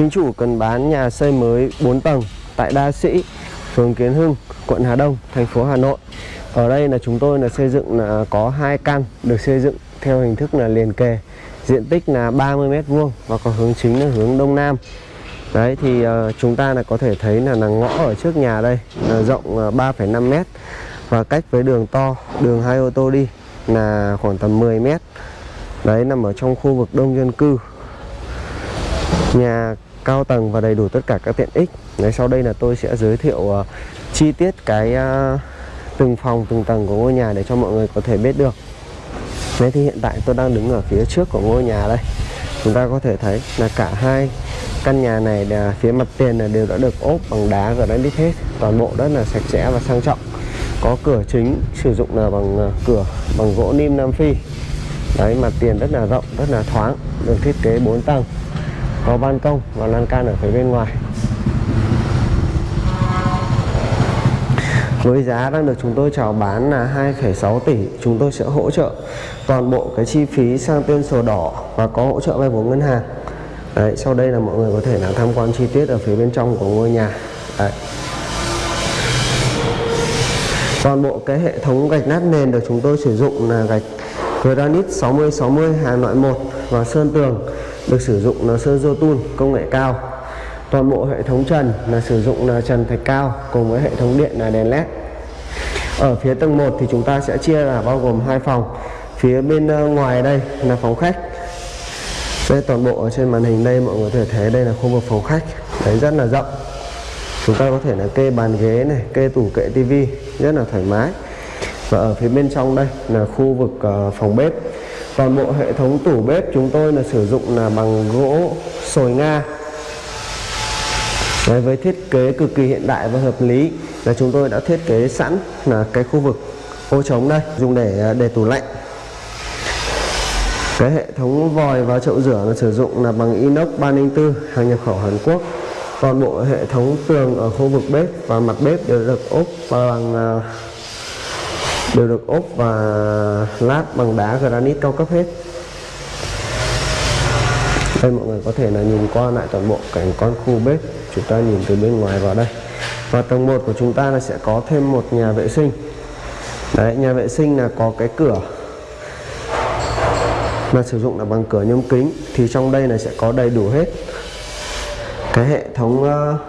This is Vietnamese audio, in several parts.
Chính chủ cần bán nhà xây mới 4 tầng tại Đa Sĩ, phường Kiến Hưng, quận Hà Đông, thành phố Hà Nội. Ở đây là chúng tôi là xây dựng là có hai căn được xây dựng theo hình thức là liền kề. Diện tích là 30 m vuông và có hướng chính là hướng đông nam. Đấy thì uh, chúng ta là có thể thấy là là ngõ ở trước nhà đây là rộng uh, 3,5 m và cách với đường to, đường hai ô tô đi là khoảng tầm 10 m. Đấy nằm ở trong khu vực đông dân cư nhà cao tầng và đầy đủ tất cả các tiện ích. Đấy, sau đây là tôi sẽ giới thiệu uh, chi tiết cái uh, từng phòng từng tầng của ngôi nhà để cho mọi người có thể biết được. Đấy thì hiện tại tôi đang đứng ở phía trước của ngôi nhà đây. Chúng ta có thể thấy là cả hai căn nhà này là phía mặt tiền là đều đã được ốp bằng đá granite hết. Toàn bộ rất là sạch sẽ và sang trọng. Có cửa chính sử dụng là bằng ờ, cửa bằng gỗ nim nam phi. Đấy mặt tiền rất là rộng rất là thoáng được thiết kế 4 tầng có ban công và lan can ở phía bên ngoài. Với giá đang được chúng tôi chào bán là 2,6 tỷ chúng tôi sẽ hỗ trợ toàn bộ cái chi phí sang tên sổ đỏ và có hỗ trợ vay vốn ngân hàng. Đấy, sau đây là mọi người có thể là tham quan chi tiết ở phía bên trong của ngôi nhà. Đấy. toàn bộ cái hệ thống gạch nát nền được chúng tôi sử dụng là gạch granite 60-60 hàng loại 1 và sơn tường được sử dụng là sơn Jotun công nghệ cao. Toàn bộ hệ thống trần là sử dụng là trần thạch cao, cùng với hệ thống điện là đèn led ở phía tầng 1 thì chúng ta sẽ chia là bao gồm hai phòng. Phía bên ờ, ngoài đây là phòng khách. Đây toàn bộ ở trên màn hình đây mọi người có thể thấy đây là khu vực phòng khách. Đấy rất là rộng. Chúng ta có thể là kê bàn ghế này, kê tủ kệ tivi, rất là thoải mái. Và ở phía bên trong đây là khu vực ờ, phòng bếp toàn bộ hệ thống tủ bếp chúng tôi là sử dụng là bằng gỗ sồi nga. Đấy, với thiết kế cực kỳ hiện đại và hợp lý là chúng tôi đã thiết kế sẵn là cái khu vực ô trống đây dùng để à, để tủ lạnh. Cái hệ thống vòi và chậu rửa là sử dụng là bằng inox 304 hàng nhập khẩu Hàn Quốc. Toàn bộ hệ thống tường ở khu vực bếp và mặt bếp đều được ốp bằng à, đều được ốp và lát bằng đá granite cao cấp hết. Đây mọi người có thể là nhìn qua lại toàn bộ cảnh con khu bếp. Chúng ta nhìn từ bên ngoài vào đây. Và tầng 1 của chúng ta là sẽ có thêm một nhà vệ sinh. Đấy nhà vệ sinh là có cái cửa. Là sử dụng là bằng cửa nhôm kính. Thì trong đây là sẽ có đầy đủ hết cái hệ thống uh,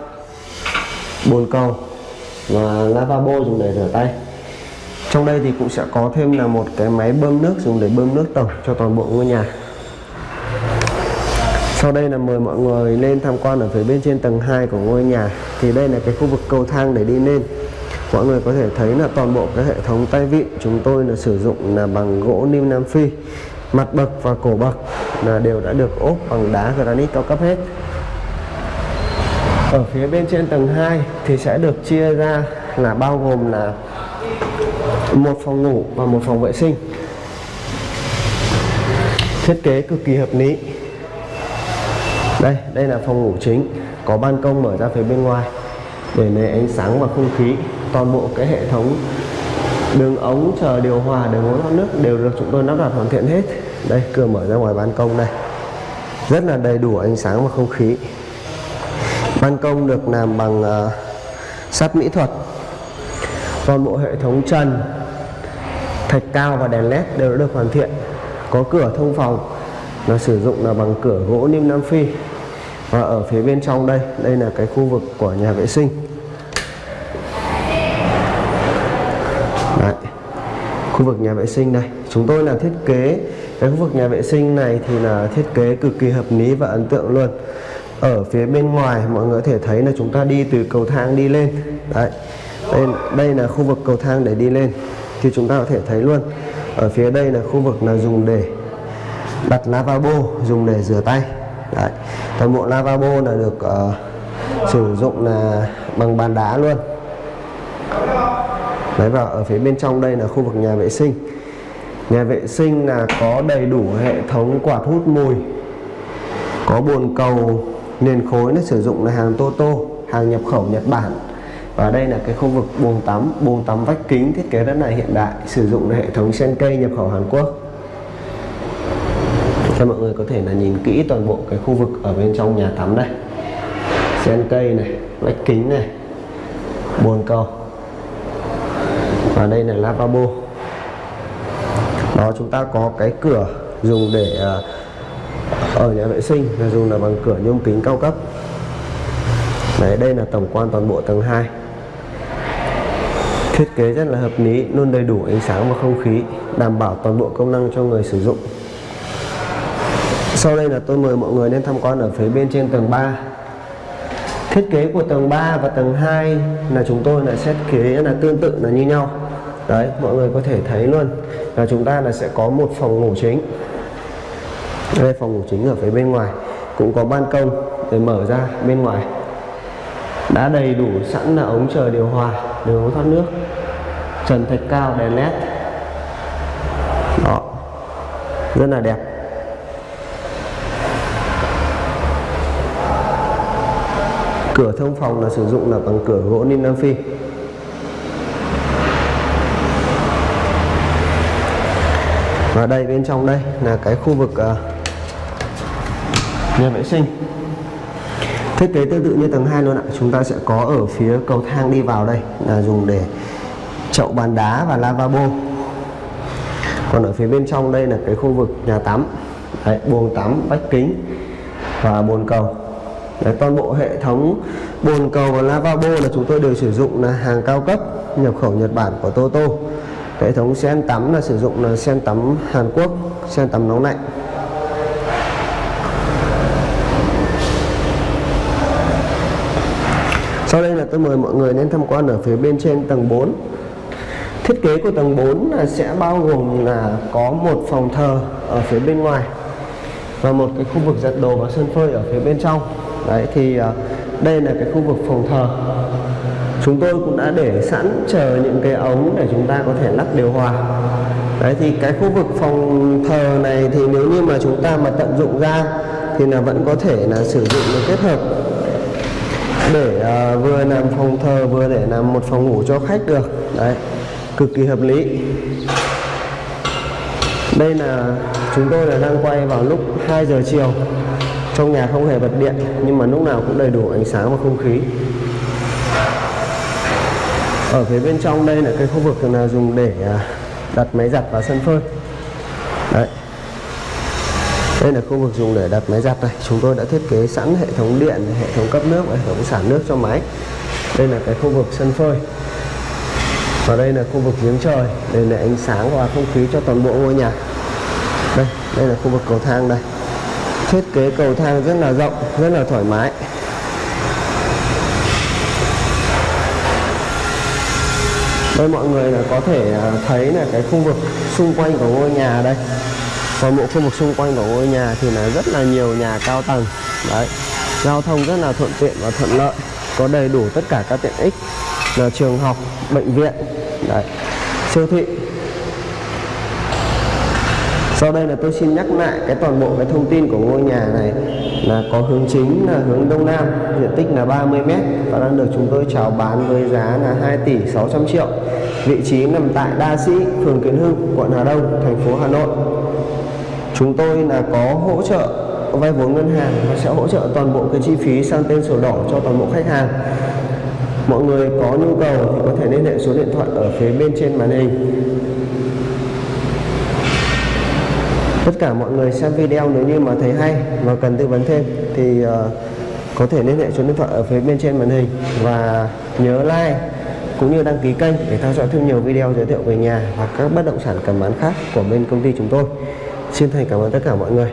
bồn cầu và lavabo dùng để rửa tay trong đây thì cũng sẽ có thêm là một cái máy bơm nước dùng để bơm nước tổng cho toàn bộ ngôi nhà. Sau đây là mời mọi người lên tham quan ở phía bên trên tầng 2 của ngôi nhà. Thì đây là cái khu vực cầu thang để đi lên. Mọi người có thể thấy là toàn bộ cái hệ thống tay vịn chúng tôi là sử dụng là bằng gỗ nim nam phi. Mặt bậc và cổ bậc là đều đã được ốp bằng đá granite cao cấp hết. Ở phía bên trên tầng 2 thì sẽ được chia ra là bao gồm là một phòng ngủ và một phòng vệ sinh. Thiết kế cực kỳ hợp lý. Đây đây là phòng ngủ chính. Có ban công mở ra phía bên ngoài để lấy ánh sáng và không khí. Toàn bộ cái hệ thống đường ống chờ điều hòa đường ống thoát nước đều được chúng tôi lắp đặt hoàn thiện hết. Đây cửa mở ra ngoài ban công đây. Rất là đầy đủ ánh sáng và không khí. Ban công được làm bằng uh, sắt mỹ thuật. Toàn bộ hệ thống trần thạch cao và đèn led đều đã được hoàn thiện. Có cửa thông phòng nó sử dụng là bằng cửa gỗ nim nam phi. Và ở phía bên trong đây đây là cái khu vực của nhà vệ sinh. Đấy. khu vực nhà vệ sinh đây. Chúng tôi là thiết kế cái khu vực nhà vệ sinh này thì là thiết kế cực kỳ hợp lý và ấn tượng luôn. Ở phía bên ngoài mọi người có thể thấy là chúng ta đi từ cầu thang đi lên. Đấy. Đây, đây là khu vực cầu thang để đi lên thì chúng ta có thể thấy luôn ở phía đây là khu vực là dùng để đặt lavabo dùng để rửa tay. Đấy. toàn bộ lavabo là được uh, sử dụng là bằng bàn đá luôn. Đấy và ở phía bên trong đây là khu vực nhà vệ sinh. Nhà vệ sinh là có đầy đủ hệ thống quạt hút mùi Có bồn cầu nền khối nó sử dụng là hàng Toto Hàng nhập khẩu Nhật Bản. Và đây là cái khu vực buồng tắm buồng tắm vách kính thiết kế rất là hiện đại Sử dụng hệ thống sen cây nhập khẩu Hàn Quốc. Cho mọi người có thể là nhìn kỹ toàn bộ cái khu vực ở bên trong nhà tắm đây sen cây này vách kính này bồn cầu. Và đây là lavabo. Đó chúng ta có cái cửa dùng để à, ở nhà vệ sinh là dùng là bằng cửa nhôm kính cao cấp. Đấy, đây là tổng quan toàn bộ tầng 2 Thiết kế rất là hợp lý, luôn đầy đủ ánh sáng và không khí Đảm bảo toàn bộ công năng cho người sử dụng. Sau đây là tôi mời mọi người đến tham quan ở phía bên trên tầng 3 Thiết kế của tầng 3 và tầng 2 là chúng tôi là thiết kế là tương tự là như nhau. Đấy, mọi người có thể thấy luôn là chúng ta là sẽ có một phòng ngủ chính. Đây phòng ngủ chính ở phía bên ngoài. Cũng có ban công để mở ra bên ngoài đã đầy đủ sẵn là ống chờ điều hòa đường ống thoát nước. Trần thạch cao đèn led đó. Rất là đẹp. Cửa thông phòng là sử dụng là bằng cửa gỗ ninh nam phi. Và đây bên trong đây là cái khu vực uh, nhà vệ sinh thiết kế tương tự như tầng 2 luôn ạ. Chúng ta sẽ có ở phía cầu thang đi vào đây là dùng để chậu bàn đá và lavabo còn ở phía bên trong đây là cái khu vực nhà tắm. Đấy, buồng tắm vách kính và bồn cầu. Đấy, toàn bộ hệ thống bồn cầu và lavabo là chúng tôi đều sử dụng là hàng cao cấp nhập khẩu Nhật Bản của Toto. Hệ thống sen tắm là sử dụng là sen tắm Hàn Quốc sen tắm nóng lạnh. Sau đây là tôi mời mọi người đến tham quan ở phía bên trên tầng 4 Thiết kế của tầng 4 là sẽ bao gồm là có một phòng thờ ở phía bên ngoài Và một cái khu vực giặt đồ và sân phơi ở phía bên trong. Đấy, thì à, đây là cái khu vực phòng thờ. Chúng tôi cũng đã để sẵn chờ những cái ống để chúng ta có thể lắp điều hòa. Đấy, thì cái khu vực phòng thờ này thì nếu như mà chúng ta mà tận dụng ra thì là vẫn có thể là sử dụng được kết hợp để uh, vừa làm phòng thờ vừa để làm một phòng ngủ cho khách được. Đấy cực kỳ hợp lý. Đây là chúng tôi là đang quay vào lúc 2 giờ chiều. Trong nhà không hề bật điện nhưng mà lúc nào cũng đầy đủ ánh sáng và không khí. Ở phía bên trong đây là cái khu vực là dùng để ờ, đặt máy giặt và sân phơi. Đấy đây là khu vực dùng để đặt máy giặt này. Chúng tôi đã thiết kế sẵn hệ thống điện, hệ thống cấp nước và hệ thống xả nước cho máy. Đây là cái khu vực sân phơi. Và đây là khu vực giếng trời đây là ánh sáng và không khí cho toàn bộ ngôi nhà. Đây đây là khu vực cầu thang đây. Thiết kế cầu thang rất là rộng, rất là thoải mái. Đây mọi người là có thể à, thấy là cái khu vực xung quanh của ngôi nhà đây toàn bộ khu vực xung quanh của ngôi nhà thì là rất là nhiều nhà cao tầng. Đấy. Giao thông rất là thuận tiện và thuận lợi. Có đầy đủ tất cả các tiện ích. Là trường học, bệnh viện. Đấy. Siêu thị. Sau đây là tôi xin nhắc lại cái toàn bộ cái thông tin của ngôi nhà này là có hướng chính là hướng đông nam. Diện tích là 30 m và đang được chúng tôi chào bán với giá là 2 tỷ 600 triệu. Vị trí nằm tại Đa Sĩ, phường Kiến Hưng, quận Hà Đông, thành phố Hà Nội chúng tôi là có hỗ trợ vay vốn ngân hàng và sẽ hỗ trợ toàn bộ cái chi phí sang tên sổ đỏ cho toàn bộ khách hàng. Mọi người có nhu cầu thì có thể liên hệ số điện thoại ở phía bên trên màn hình. Tất cả mọi người xem video nếu như mà thấy hay và cần tư vấn thêm thì uh, có thể liên hệ số điện thoại ở phía bên trên màn hình và nhớ like cũng như đăng ký kênh để theo dõi thêm nhiều video giới thiệu về nhà và các bất động sản cầm bán khác của bên công ty chúng tôi. Xin thành cảm ơn tất cả mọi người.